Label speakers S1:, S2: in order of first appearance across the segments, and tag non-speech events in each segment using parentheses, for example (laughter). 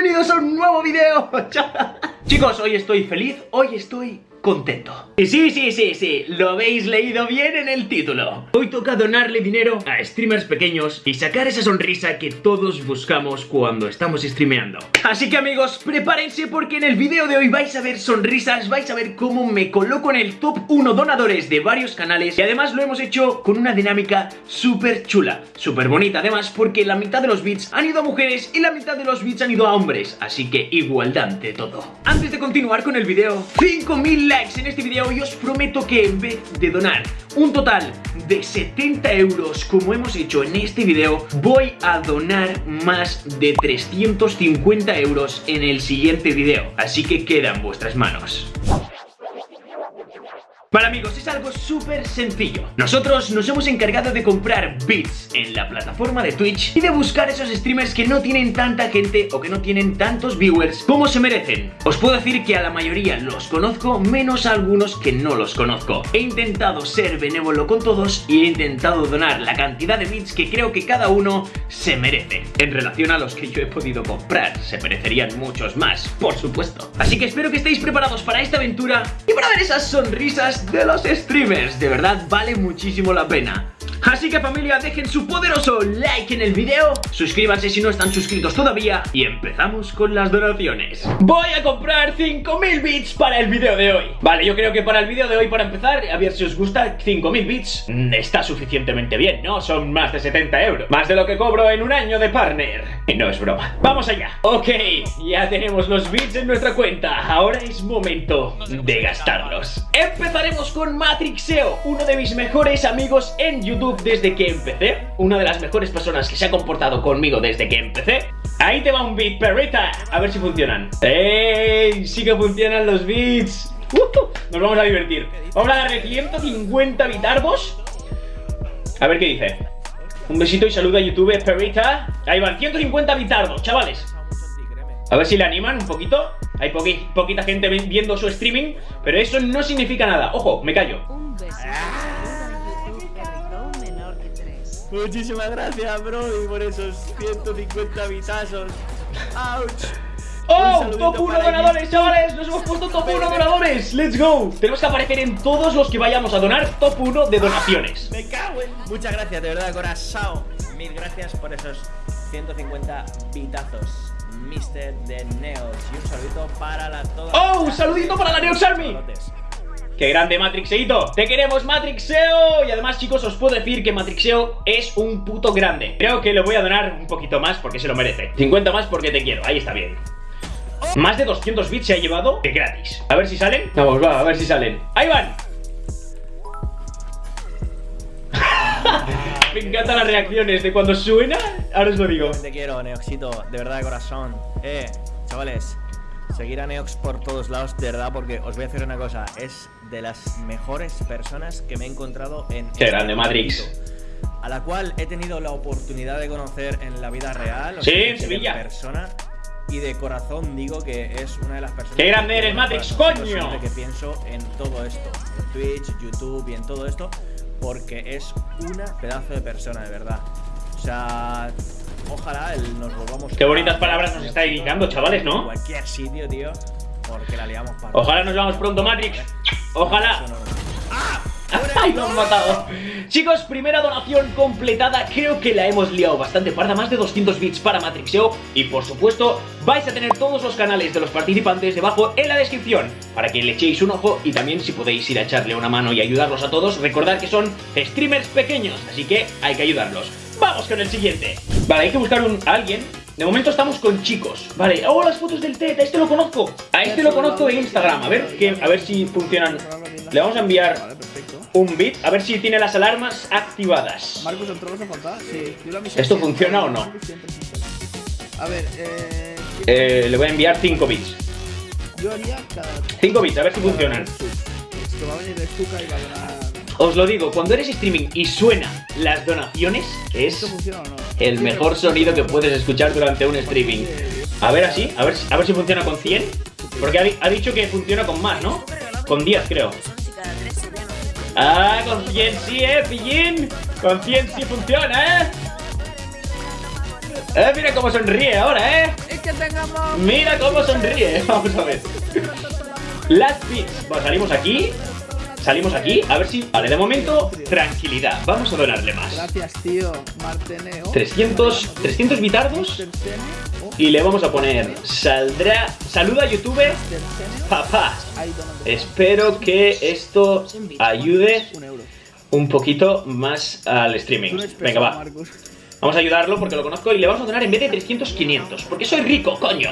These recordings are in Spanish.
S1: bienvenidos a un nuevo video. (laughs) Chicos, hoy estoy feliz, hoy estoy contento. Y sí, sí, sí, sí, lo habéis leído bien en el título. Hoy toca donarle dinero a streamers pequeños y sacar esa sonrisa que todos buscamos cuando estamos streameando. Así que amigos, prepárense porque en el video de hoy vais a ver sonrisas, vais a ver cómo me coloco en el top 1 donadores de varios canales y además lo hemos hecho con una dinámica súper chula, súper bonita además porque la mitad de los bits han ido a mujeres y la mitad de los bits han ido a hombres, así que igualdad de todo. Antes de continuar con el video, 5000 en este video y os prometo que en vez de donar un total de 70 euros como hemos hecho en este video, voy a donar más de 350 euros en el siguiente video. Así que queda en vuestras manos. Vale amigos, es algo súper sencillo. Nosotros nos hemos encargado de comprar bits en la plataforma de Twitch Y de buscar esos streamers que no tienen tanta gente o que no tienen tantos viewers como se merecen. Os puedo decir que a la mayoría los conozco, menos a algunos que no los conozco. He intentado ser benévolo con todos y he intentado donar la cantidad de bits que creo que cada uno se merece. En relación a los que yo he podido comprar, se merecerían muchos más, por supuesto. Así que espero que estéis preparados para esta aventura y para ver esas sonrisas de los streamers. De verdad vale muchísimo la pena. Así que familia, dejen su poderoso like en el video Suscríbanse si no están suscritos todavía Y empezamos con las donaciones. Voy a comprar 5000 bits para el video de hoy. Vale, yo creo que para el video de hoy, para empezar A ver si os gusta, 5000 bits mm, Está suficientemente bien, ¿no? Son más de 70 euros Más de lo que cobro en un año de partner. Y no es broma. Vamos allá. Ok, ya tenemos los bits en nuestra cuenta. Ahora es momento de gastarlos. Empezaremos con Matrixeo Uno de mis mejores amigos en YouTube desde que empecé Una de las mejores personas que se ha comportado conmigo desde que empecé. Ahí te va un beat, perrita A ver si funcionan. ¡Ey! Sí que funcionan los beats. Nos vamos a divertir. Vamos a darle 150 bitardos A ver qué dice. Un besito y saludo a YouTube, perrita. Ahí van, 150 bitardos, chavales. A ver si le animan un poquito. Hay poquita gente viendo su streaming Pero eso no significa nada. Ojo, me callo
S2: Muchísimas gracias, Brody, por esos 150 bitazos. ¡Auch!
S1: ¡Oh! ¡Top 1 ganadores, chavales! ¡Nos hemos puesto top 1 ganadores! ¡Let's go! Tenemos que aparecer en todos los que vayamos a donar top 1 de donaciones.
S2: ¡Me cago en! Muchas gracias, de verdad, corazón. Mil gracias por esos 150 bitazos. Mister de Neos. Y un saludito para la toda.
S1: ¡Oh! ¡Un saludito para la Neos Army! ¡Qué grande Matrixeito! ¡Te queremos Matrixeo! Y además chicos os puedo decir que Matrixeo es un puto grande. Creo que le voy a donar un poquito más porque se lo merece. 50 más porque te quiero, ahí está bien. Más de 200 bits se ha llevado de gratis. A ver si salen. Vamos, va, a ver si salen. ¡Ahí van! (laughs) Me encantan las reacciones de cuando suena Ahora os lo digo.
S2: Te quiero, Neoxito, de verdad de corazón. Eh, chavales Seguir a Neox por todos lados, de verdad, porque os voy a decir una cosa, es de las mejores personas que me he encontrado en...
S1: Qué este grande, Matrix.
S2: A la cual he tenido la oportunidad de conocer en la vida real.
S1: sí, en Sevilla.
S2: Persona, y de corazón digo que es una de las personas...
S1: ¡Qué grande eres, Matrix, coño!
S2: Que pienso en todo esto, en Twitch, YouTube y en todo esto, porque es una pedazo de persona, de verdad. O sea, ojalá nos volvamos.
S1: Qué bonitas palabras nos está dedicando, chavales, ¿no?
S2: cualquier sitio, tío. Porque la liamos para.
S1: Ojalá nos veamos pronto, Matrix. Ojalá. (laughs) ¡Ay, nos han matado! Chicos, primera donación completada. Creo que la hemos liado bastante. Parda Más de 200 bits para Matrixeo Y por supuesto, vais a tener todos los canales de los participantes debajo en la descripción Para que le echéis un ojo Y también si podéis ir a echarle una mano y ayudarlos a todos Recordad que son streamers pequeños Así que hay que ayudarlos. Vamos con el siguiente. Vale, hay que buscar un, a alguien de momento estamos con chicos. Vale, oh, las fotos del TED, a este lo conozco. A este lo conozco de Instagram. A ver, que, a ver si funcionan. Le vamos a enviar un bit A ver si tiene las alarmas activadas.
S3: Marcos, a Sí,
S1: ¿Esto funciona o no?
S3: A ver, eh...
S1: eh le voy a enviar 5 bits.
S3: Yo haría cada...
S1: 5 bits, a ver si funcionan.
S3: Esto va a venir de y va a
S1: os lo digo, cuando eres streaming y suena las donaciones, es el mejor sonido que puedes escuchar durante un streaming. A ver así, a ver, a ver si funciona con 100. Porque ha, dicho que funciona con más, ¿no? Con 10 creo. Ah, con 100 sí, eh, pillín. Con 100 sí funciona, eh. Eh, mira cómo sonríe ahora, eh.
S3: queréis que tengamos?
S1: Mira cómo sonríe. (laughs) Vamos a ver. Last bits. Bueno, salimos aquí. Salimos aquí. A ver si. Vale, de momento, tranquilidad. Vamos a donarle más.
S3: Gracias, tío. Marteneo.
S1: 300, 300 bitardos. Y le vamos a poner. Saldrá. Saluda YouTube.
S3: Tersene.
S1: Papá. Espero que esto ayude
S3: Un
S1: poquito más al streaming. Venga, va. Vamos a ayudarlo porque lo conozco y le vamos a donar en vez de 300, 500. Porque soy rico, coño.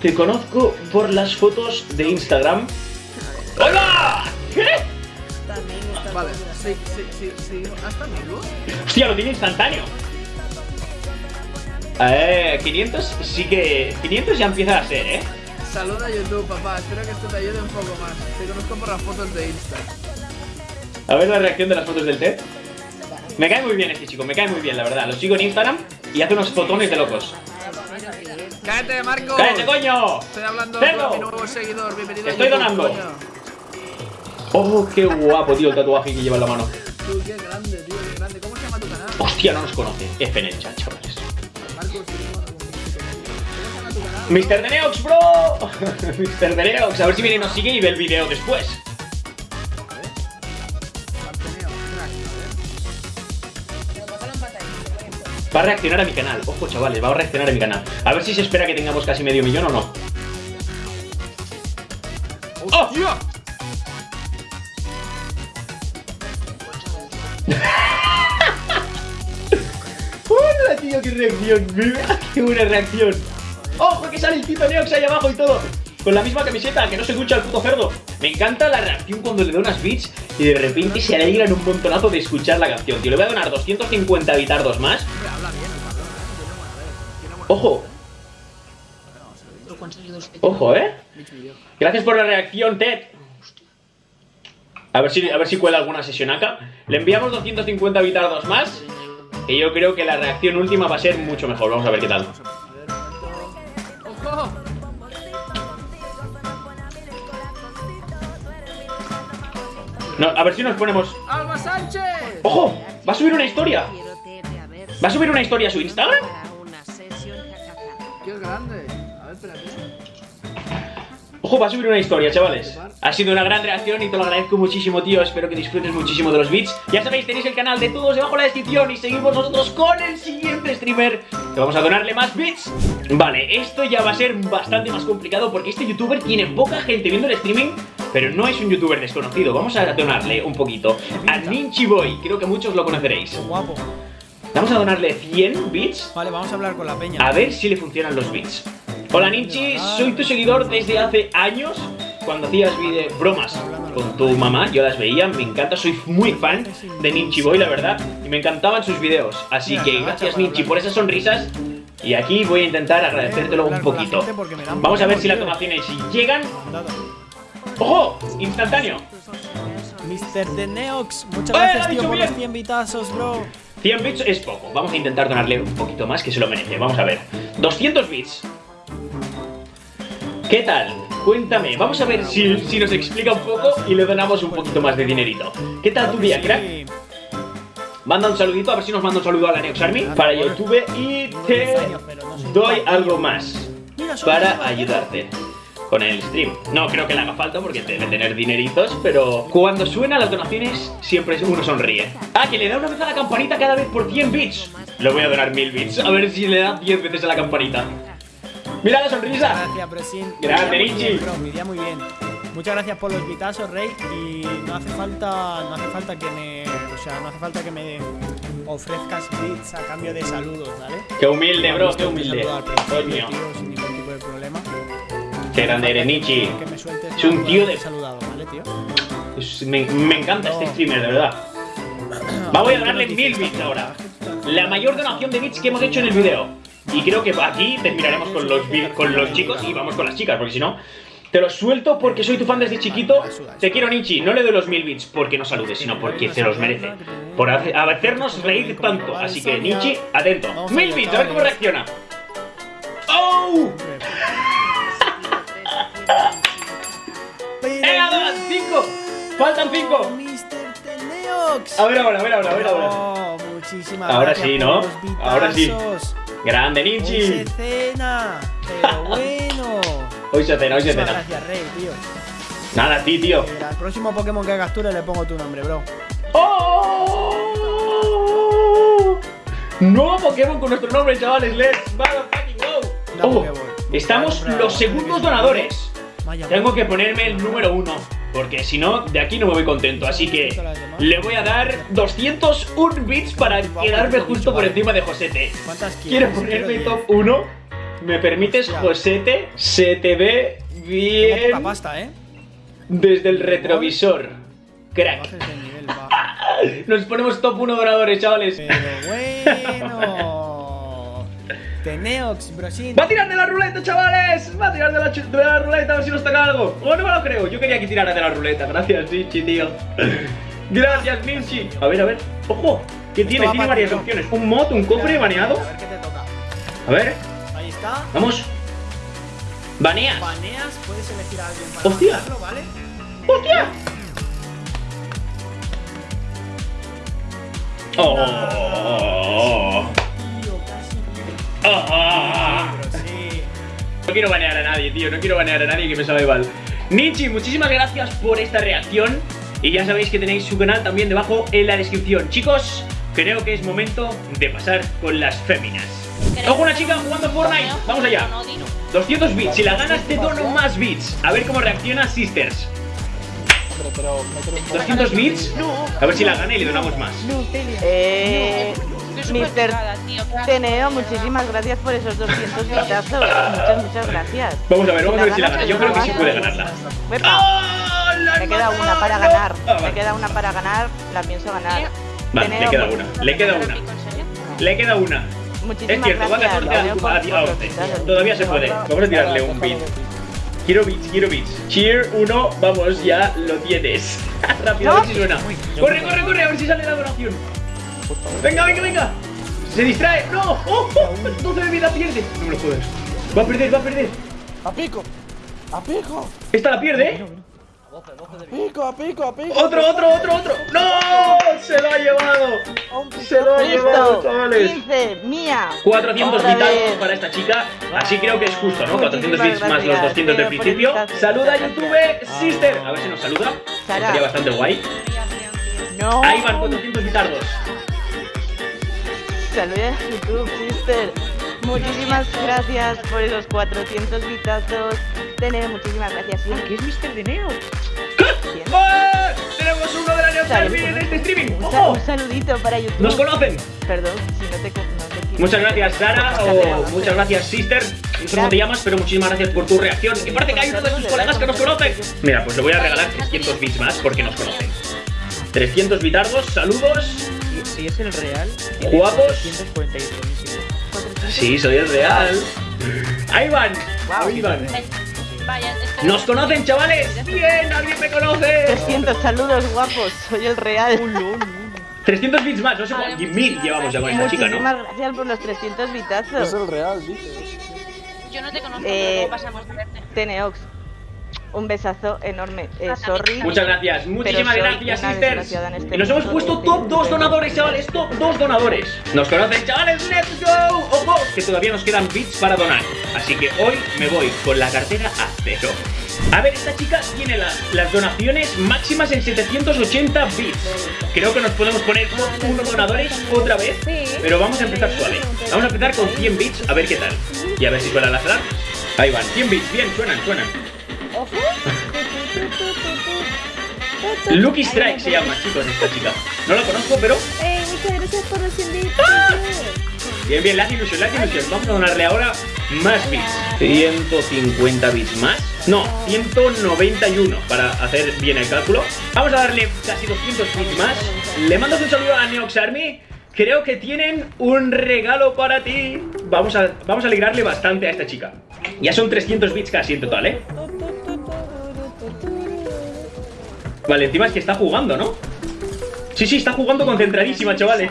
S1: Te conozco por las fotos de Instagram. ¡Hola! ¿Qué?
S3: Vale, sí, sí, sí, sí. ¿Hasta amigos?
S1: Hostia, lo tiene instantáneo. Eh, 500 sí que... 500 ya empieza a ser, ¿eh?
S3: Saluda a YouTube, papá. Espero que esto te ayude un poco más. Te conozco por las fotos de Insta.
S1: A ver la reacción de las fotos del TED. Me cae muy bien este chico, me cae muy bien, la verdad. Lo sigo en Instagram y hace unos fotones de locos.
S3: ¡Cállate, Marcos!
S1: ¡Cállate, coño!
S3: Estoy hablando
S1: ¡Cerdo!
S3: con mi nuevo seguidor. Bienvenido
S1: Estoy
S3: a YouTube,
S1: donando.
S3: coño.
S1: ¡Oh, qué guapo, tío, el tatuaje que lleva en la mano!
S3: Tú, qué grande, tío, qué grande. ¿Cómo se llama tu canal?
S1: Hostia, no nos conoce. F en el chat, chavales.
S3: Marcos, ¿cómo se llama tu canal?
S1: Mr. Deneox, bro. (laughs) Mr. Deneox, a ver si viene y nos sigue y ve el video después. Va a reaccionar a mi canal. Ojo, chavales, va a reaccionar a mi canal. A ver si se espera que tengamos casi medio millón o no. ¡Hola, tío! ¡Qué reacción! (laughs) ¡Qué buena reacción! ¡Ojo, que sale el Tito Neox ahí abajo y todo! Con la misma camiseta, que no se escucha el puto cerdo. Me encanta la reacción cuando le doy unas beats y de repente se alegran un montonazo de escuchar la canción. Tío, le voy a donar 250 bitardos más.
S3: ¿eh?
S1: ¡Ojo! ¡Ojo, eh! Gracias por la reacción, Ted. A ver si, a ver si cuela alguna sesión acá. Le enviamos 250 bitardos más. Y yo creo que la reacción última va a ser mucho mejor. Vamos a ver qué tal. No, a ver si nos ponemos.
S3: ¡Alba Sánchez!
S1: ¡Ojo! Va a subir una historia. ¿Va a subir una historia a su Instagram?
S3: ¡Qué grande! A ver, espérate.
S1: Ojo, va a subir una historia, chavales. Ha sido una gran reacción y te lo agradezco muchísimo, tío. Espero que disfrutes muchísimo de los beats. Ya sabéis, tenéis el canal de todos debajo en la descripción y seguimos nosotros con el siguiente streamer. Que vamos a donarle más beats. Vale, esto ya va a ser bastante más complicado porque este youtuber tiene poca gente viendo el streaming. Pero no es un youtuber desconocido. Vamos a donarle un poquito a Ninchi Boy. Creo que muchos lo conoceréis.
S2: Guapo.
S1: Vamos a donarle 100 bits
S2: Vale, vamos a hablar con la peña.
S1: a ver si le funcionan los beats. Hola Ninchi, soy tu seguidor desde hace años. Cuando hacías bromas con tu mamá, yo las veía, me encanta, soy muy fan de Ninchi Boy, la verdad, y me encantaban sus videos. Así que gracias Ninchi por esas sonrisas. Y aquí voy a intentar agradecértelo un poquito. Vamos a ver si las donaciones llegan. ¡Ojo! ¡Instantáneo!
S2: Mr. The Neox, muchas
S1: ¡Eh, lo ha
S2: gracias, tío, por los 100 bitazos, bro.
S1: 100 bits es poco, vamos a intentar donarle un poquito más que se lo merece, vamos a ver 200 bits ¿Qué tal? Cuéntame, vamos a ver si, si nos explica un poco y le donamos un poquito más de dinerito ¿Qué tal tu día, crack? Manda un saludito, a ver si nos manda un saludo a la Neox Army para YouTube y te doy algo más para ayudarte con el stream. No creo que le haga falta porque debe tener dineritos, pero cuando suenan las donaciones siempre uno sonríe. Ah, que le da una vez a la campanita cada vez por 100 bits. Le voy a donar 1000 bits, a ver si le da 10 veces a la campanita. Mira la sonrisa.
S2: Gracias, Presin.
S1: Grande, Richie.
S2: mi día muy bien. Muchas gracias por los bitazos, Rey. Y no hace falta, no hace falta que me, o sea, no hace falta que me ofrezcas bits a cambio de saludos, ¿vale?
S1: Qué humilde, bro,
S2: Me
S1: qué humilde. Coño.
S2: sin ningún tipo de problema.
S1: Qué grande eres,
S2: me sueltes
S1: Es un tío de-
S2: saludado, ¿vale, tío?
S1: Me, me encanta este streamer, de verdad. (coughs) Va, voy a darle 1000 bits ahora. La mayor donación de bits que hemos hecho en el video. Y creo que aquí terminaremos con los, con los chicos y vamos con las chicas, porque si no... Te los suelto porque soy tu fan desde chiquito. Te quiero, Nietzsche. No le doy los 1000 bits porque no saludes, sino porque se los merece. Por hace- hacernos reír tanto. Así que, Nietzsche, atento. 1000 bits, a ver cómo reacciona. ¡Oh! (laughs) ¡Venga, dos! ¡Cinco! ¡Faltan cinco! A ver ahora, a ver ahora, a ver ahora.
S2: Oh,
S1: Ahora sí, ¿no? Ahora sí. Grande,
S2: Hoy
S1: Ninchi.
S2: se cena. Pero (laughs) bueno.
S1: Hoy se cena, hoy se cena.
S2: Gracias, Rey, tío.
S1: Nada, a ti, tío.
S2: Eh, Al próximo Pokémon que capture le pongo tu nombre, bro.
S1: ¡Oh! Nuevo Pokémon con nuestro nombre, chavales. Let's motherfucking go.
S2: Da
S1: Oh, estamos los segundos donadores.
S2: Vaya,
S1: Tengo que ponerme el número uno. Porque si no, de aquí no me voy contento. Así que le voy a dar 201 bits para quedarme justo por encima de Josete.
S2: ¿Cuántas
S1: Quiero
S2: quieres?
S1: ponerme top 1. ¿Me permites. Josete? Se te ve bien
S2: pasta, ¿eh?
S1: desde el retrovisor. Crack. (laughs) Nos ponemos top 1 donadores, chavales.
S2: Pero bueno. Teneox, brosin.
S1: ¡Va a tirar de la ruleta, chavales! ¡Va a tirar de la, chu- de la ruleta a ver si nos toca algo! ¡Oh, no me lo creo! Yo quería que tirara de la ruleta. Gracias, Ninchi, tío. (laughs) Gracias, Ninchi. A ver, a ver. ¡Ojo! ¿Qué tiene? Tiene varias opciones. Un mod, un cofre baneado.
S2: A ver qué te toca.
S1: A ver,
S2: Ahí está.
S1: vamos. Baneas.
S2: Baneas, puedes elegir a alguien para
S1: Hostia. ¡Hostia! ¡Oh! ¡Oh!
S2: Sí.
S1: No quiero banear a nadie, tío. No quiero banear a nadie que me sabe mal. Nietzsche, muchísimas gracias por esta reacción. Y ya sabéis que tenéis su canal también debajo en la descripción. Chicos, creo que es momento de pasar con las féminas. Ojo, una chica jugando Fortnite. Vamos allá. 200 bits. Si la ganas, te dono más bits. A ver cómo reacciona Sisters. 200 bits. A ver si la gana y le donamos más.
S4: Eh,
S5: Estoy
S4: Mister. Teneo, muchísimas gracias por esos 200 vitazos. Muchas, muchas gracias.
S1: Vamos a ver, vamos a ver si la gana. Yo creo que sí puede ganarla.
S4: Uepa,
S1: ¡Ah! ¡La
S4: Me queda una para ganar.
S1: Ah,
S4: Me queda una para ganar. La pienso ganar.
S1: Vale, le queda una. Le queda una. Le queda una. Es
S4: Muchísimas
S1: cierto, va a
S4: gracias.
S1: 14 a,
S4: Teneo, por-
S1: a- a
S4: por los
S1: 11.
S4: vitazos.
S1: Todavía se puede. Vamos a tirarle un beat. Quiero beats, quiero beats. Cheer 1, vamos, ya lo tienes. (laughs) Rápido, a ver si suena. Corre, corre, corre, a ver si sale la donación. Venga, venga, venga. Se distrae. No, oh, oh, 12 de vida pierde. No me lo jodas. Va a perder, va a perder.
S3: ¡A pico! ¡A pico!
S1: Esta la pierde, ¿eh?
S3: ¡A pico, a pico, a pico!
S1: Otro, otro, otro, otro. ¡No! Se lo ha llevado. Se lo ha llevado, chavales.
S4: 15, mía.
S1: 400
S4: Otra vez.
S1: para esta chica, así creo que es justo, ¿no? 400
S4: Muchísimas
S1: bits más los
S4: gracias,
S1: 200 del principio. Saluda YouTube. Sister. A ver si nos saluda. Estaría bastante guay.
S4: No.
S1: Ahí van 400 bitardos.
S4: Saludos a YouTube, sister. Muchísimas gracias por esos 400 vitazos. Teneo, muchísimas gracias. Sí,
S1: ¿Qué es Mr. ¡Ah! Tenemos uno de la Neo
S4: Saludos.
S1: en este streaming.
S4: Un,
S1: ¡Ojo!
S4: un saludito para YouTube.
S1: Nos conocen.
S4: Perdón, si no te, no te
S1: Muchas gracias, Sara, o muchas gracias, Sister. No sé cómo te llamas, pero muchísimas gracias por tu reacción. Y parece que hay uno de sus colegas que nos conoce. Mira, pues le voy a regalar 300 bits más porque nos conocen. 300 bitardos, saludos.
S6: Si es el real,
S1: Guapos.
S6: 148.000.
S1: Sí, soy el real. Ahí van.
S4: Guau.
S1: Ahí van.
S5: Vaya, esto
S1: ¿Nos conocen, chavales? Bien, alguien me conoce.
S4: 300 saludos guapos, soy el real.
S1: 300 bits más, no sé cuántos. Mil llevamos ya con esta chica, ¿no?
S4: Muchísimas gracias por los 300
S3: Es
S4: vitazos.
S3: el real, dice.
S5: Yo no te conozco,
S4: Eh,
S5: pero luego pasamos de verte.
S4: Teneox, un besazo enorme. Eh, sorry.
S1: Muchas gracias, muchísimas gracias, sisters.
S4: este
S1: Y nos hemos puesto top 2 donadores, chavales, top 2 donadores. Nos conocen, chavales, let's go. Ojo, que todavía nos quedan bits para donar. Así que hoy me voy con la cartera a cero. A ver, esta chica tiene la- las donaciones máximas en 780 bits. Creo que nos podemos poner top 1 donadores otra vez. Pero vamos a empezar suave. Vamos a empezar con 100 bits, a ver qué tal. Y a ver si suena las alarmas. Ahí van, 100 bits, bien, suenan, suenan. Lucky Strike se llama, chicos, esta chica. No la conozco, pero.
S7: ¡Ey, muchas gracias por los invites!
S1: Bien, bien, la ilusión, la ilusión. Vamos a donarle ahora más bits. 150 bits más. No, 191 para hacer bien el cálculo. Vamos a darle casi 200 bits más. Le mandas un saludo a Neox Army. Creo que tienen un regalo para ti. Vamos a, vamos a alegrarle bastante a esta chica. Ya son 300 bits casi en total, ¿eh? Vale, encima es que está jugando, ¿no? Sí, sí, está jugando concentradísima, chavales.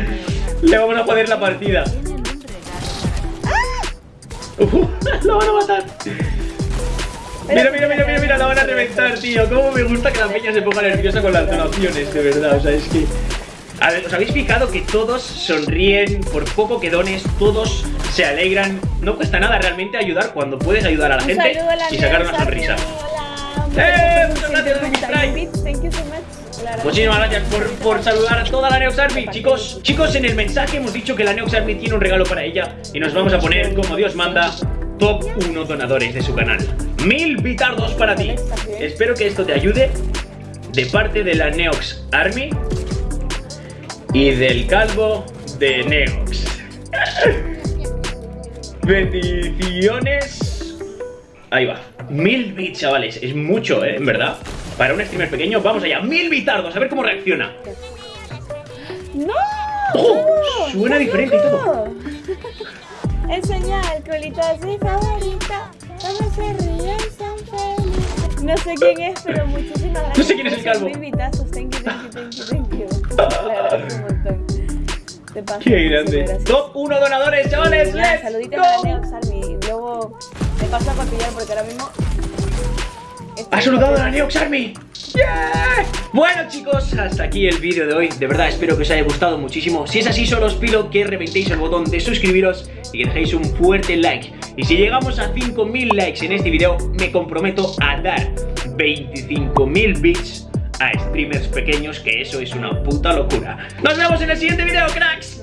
S1: (laughs) Le vamos a joder la partida. Uh, (laughs) la van a matar. Mira, mira, mira, mira, mira, la van a reventar, tío. Cómo me gusta que la peña se ponga nerviosa con las donaciones, de verdad. O sea, es que. A ver, ¿os habéis fijado que todos sonríen por poco que dones? Todos se alegran. No cuesta nada realmente ayudar cuando puedes ayudar a la gente y sacar una sonrisa. ¡Eh!
S7: Muchas
S1: gracias, Ruby Strike.
S7: Thank you so much. Hola,
S1: Muchísimas gracias por, por saludar a toda la Neox Army, chicos. Chicos, en el mensaje hemos dicho que la Neox Army tiene un regalo para ella y nos vamos a poner, como Dios manda, top 1 donadores de su canal. Mil bitardos para ti. Espero que esto te ayude de parte de la Neox Army y del calvo de Neox. (laughs) Bendiciones. Ahí va. Mil bits, chavales. Es mucho, ¿eh? En verdad. Para un streamer pequeño, vamos allá. Mil bitardos. A ver cómo reacciona.
S7: ¡No!
S1: ¡Oh!
S7: no,
S1: Suena diferente y todo.
S7: loco. Enseña el colito mi favorita. Todos se ríen, son felices. No sé quién es, pero muchísimas gracias.
S1: No sé quién es el calvo.
S7: sus invitazos. Thank you, thank you, thank you, thank you. Agradezco un montón. Te paso.
S1: Qué grande. Top 1 donadores, chavales. ¡Let's go!
S7: Te paso a cotillar porque ahora mismo.
S1: ¡Ha saludado a la. Neox Army! ¡Yeah! Bueno chicos, hasta aquí el vídeo de hoy. De verdad espero que os haya gustado muchísimo. Si es así, solo os pido que reventéis el botón de suscribiros y que dejéis un fuerte like. Y si llegamos a 5.000 likes en este vídeo, me comprometo a dar 25.000 bits a streamers pequeños, que eso es una puta locura. Nos vemos en el siguiente vídeo, cracks.